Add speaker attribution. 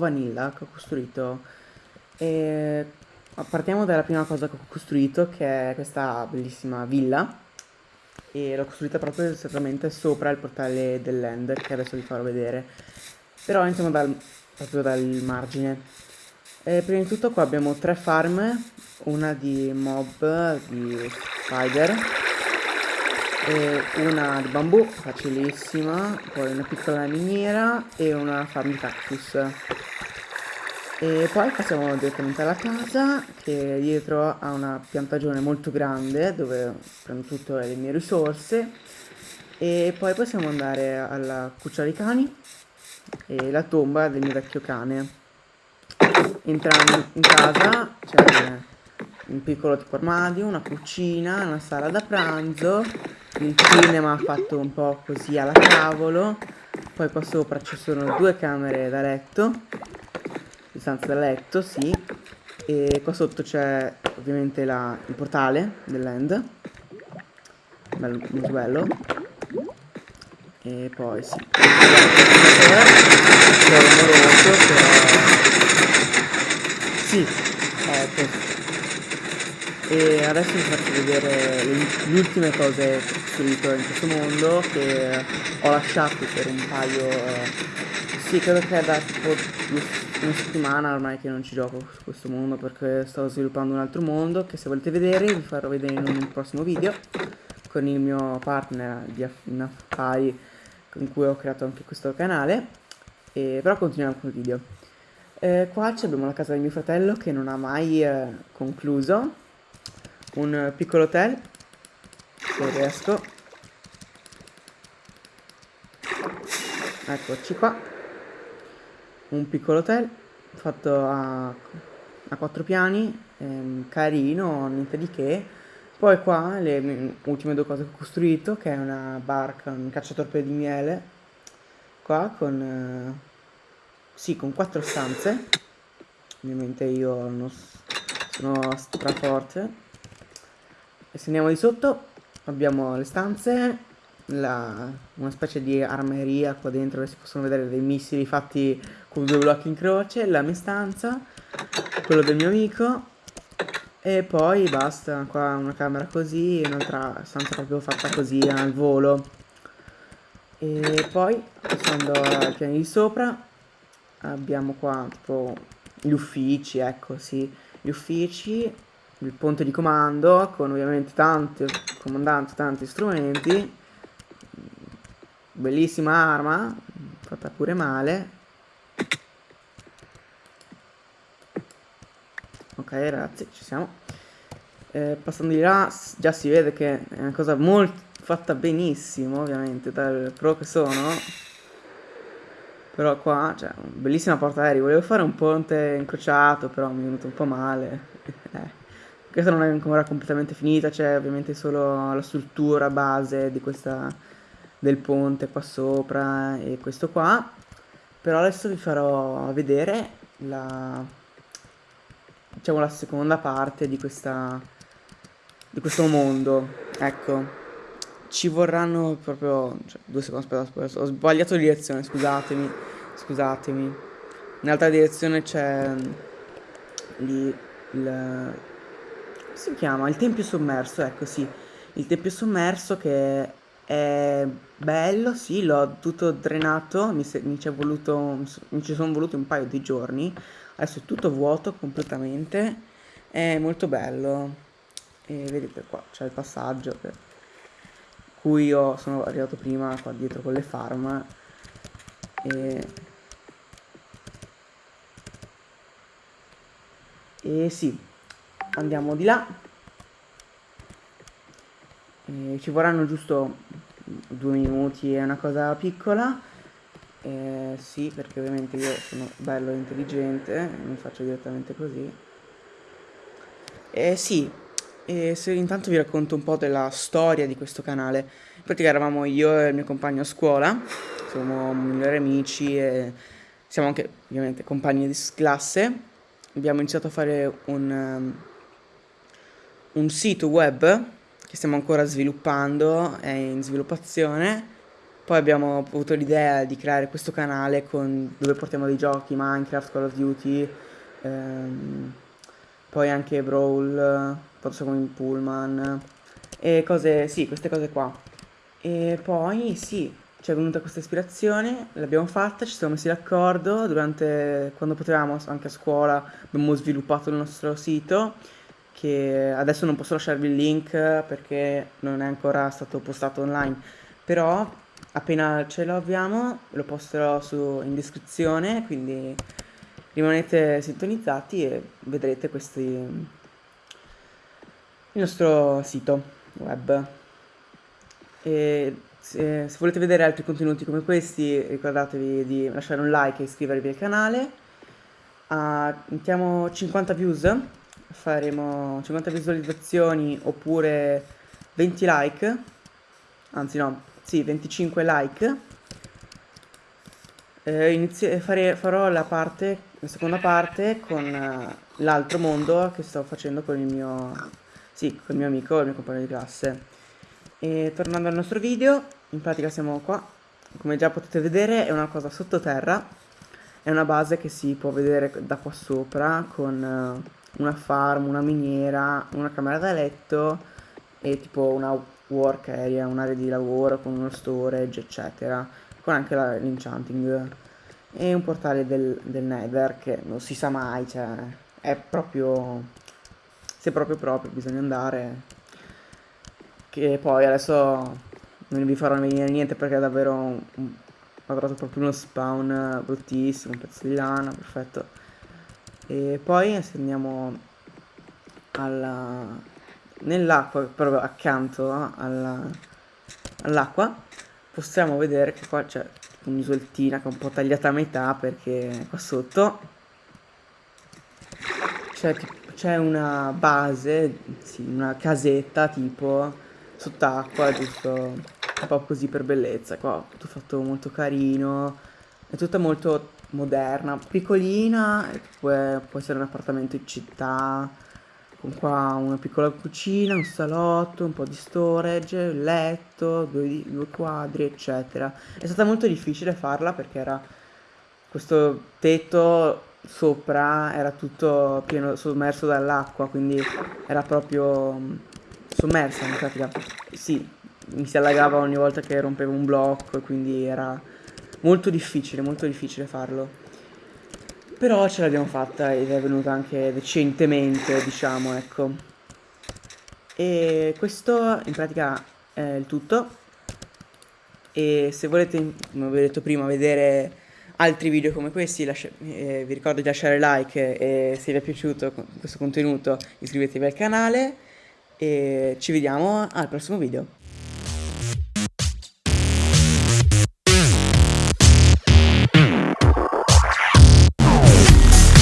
Speaker 1: Vanilla che ho costruito. E partiamo dalla prima cosa che ho costruito, che è questa bellissima villa. E l'ho costruita proprio esattamente sopra il portale dell'Ender, che adesso vi farò vedere. Però iniziamo dal, proprio dal margine. E prima di tutto qua abbiamo tre farm, una di mob, di spider, e una di bambù, facilissima, poi una piccola miniera e una farm cactus. E poi passiamo direttamente alla casa che dietro ha una piantagione molto grande dove prendo tutte le mie risorse e poi possiamo andare alla cuccia dei cani e la tomba del mio vecchio cane. Entrando in casa c'è un piccolo tipo armadio, una cucina, una sala da pranzo, il cinema fatto un po' così alla cavolo, poi qua sopra ci sono due camere da letto stanza da letto, sì. E qua sotto c'è ovviamente la, il portale dell'end. Bello, molto bello. E poi sì. C'è rumoroso, però... Sì, ecco. E adesso vi faccio vedere le ultime cose che ho costruito in questo mondo che ho lasciato per un paio... Sì, credo che è da tipo una settimana ormai che non ci gioco su questo mondo perché sto sviluppando un altro mondo che se volete vedere vi farò vedere in un prossimo video con il mio partner di in affari con cui ho creato anche questo canale. E, però continuiamo con il video. Eh, qua abbiamo la casa di mio fratello che non ha mai eh, concluso un piccolo hotel se riesco eccoci qua un piccolo hotel fatto a, a quattro piani, ehm, carino, niente di che. Poi qua le ultime due cose che ho costruito, che è una barca, un cacciatorpe di miele, qua con, eh, sì, con quattro stanze. Ovviamente io non sono straforte. Se andiamo di sotto abbiamo le stanze, la, una specie di armeria qua dentro si possono vedere dei missili fatti con due blocchi in croce, la mia stanza, quello del mio amico e poi basta, qua una camera così, un'altra stanza proprio fatta così al volo. E poi, passando ai piani di sopra, abbiamo qua tipo gli uffici, ecco sì, gli uffici, il ponte di comando con ovviamente tanti comandanti, tanti strumenti, bellissima arma, fatta pure male, Ok ragazzi, ci siamo. Eh, passando di là, già si vede che è una cosa molto fatta benissimo, ovviamente, dal pro che sono. Però qua, cioè, bellissima porta aerei. Volevo fare un ponte incrociato, però mi è venuto un po' male. eh. Questa non è ancora completamente finita, c'è ovviamente solo la struttura base questa del ponte qua sopra e questo qua. Però adesso vi farò vedere la diciamo la seconda parte di questa di questo mondo ecco ci vorranno proprio cioè, due secondi aspetta ho sbagliato direzione scusatemi scusatemi nell'altra direzione c'è lì il come si chiama? Il tempio sommerso ecco sì. Il tempio sommerso che è bello sì l'ho tutto drenato mi, mi ci sono voluti un paio di giorni. Adesso è tutto vuoto completamente è molto bello. E vedete qua c'è il passaggio per cui io sono arrivato prima qua dietro con le farm. E e sì andiamo di là e ci vorranno giusto due minuti è una cosa piccola eh, sì, perché ovviamente io sono bello e intelligente, mi faccio direttamente così. Eh, sì, e se intanto vi racconto un po' della storia di questo canale. In pratica eravamo io e il mio compagno a scuola, siamo migliori amici e siamo anche ovviamente compagni di classe. Abbiamo iniziato a fare un, un sito web che stiamo ancora sviluppando, è in sviluppazione Poi abbiamo avuto l'idea di creare questo canale con, dove portiamo dei giochi, Minecraft, Call of Duty, ehm, poi anche Brawl, forse come in Pullman, e cose, sì, queste cose qua. E poi, sì, ci è venuta questa ispirazione, l'abbiamo fatta, ci siamo messi d'accordo, durante, quando potevamo anche a scuola abbiamo sviluppato il nostro sito, che adesso non posso lasciarvi il link perché non è ancora stato postato online, però appena ce lo abbiamo lo posterò su, in descrizione, quindi rimanete sintonizzati e vedrete questi, il nostro sito web. E se, se, volete vedere altri contenuti come questi ricordatevi di lasciare un like e iscrivervi al canale. Uh, mettiamo 50 views, faremo 50 visualizzazioni oppure 20 like, anzi no, sì, 25 like. Eh, fare, farò la parte, la seconda parte con uh, l'altro mondo che sto facendo con il mio, sì, con il mio amico, il mio compagno di classe. E tornando al nostro video, in pratica siamo qua, come già potete vedere è una cosa sottoterra, è una base che si può vedere da qua sopra con uh, una farm, una miniera, una camera da letto e tipo una work area, un'area di lavoro con uno storage eccetera, con anche l'enchanting e un portale del, del nether che non si sa mai, cioè è proprio, se proprio proprio bisogna andare che poi adesso non vi farò venire niente perché è davvero un, un, ho trovato proprio uno spawn bruttissimo, un pezzo di lana, perfetto. E poi se andiamo nell'acqua, proprio accanto all'acqua, possiamo vedere che qua c'è un'isoltina che è un po' tagliata a metà perché qua sotto. C'è una base, sì, una casetta tipo sott'acqua, giusto? Un po' così per bellezza. Qua tutto fatto molto carino, è tutta molto moderna, piccolina, può, essere un appartamento in città, con qua una piccola cucina, un salotto, un po' di storage, il letto, due, due quadri, eccetera. È stata molto difficile farla perché era questo tetto sopra era tutto pieno sommerso dall'acqua, quindi era proprio sommersa in pratica. Sì, mi si allagava ogni volta che rompevo un blocco quindi era molto difficile, molto difficile farlo. Però ce l'abbiamo fatta ed è venuta anche decentemente, diciamo, ecco. E questo in pratica è il tutto. E se volete, come vi ho detto prima, vedere altri video come questi, eh, vi ricordo di lasciare like e se vi è piaciuto questo contenuto iscrivetevi al canale e ci vediamo al prossimo video.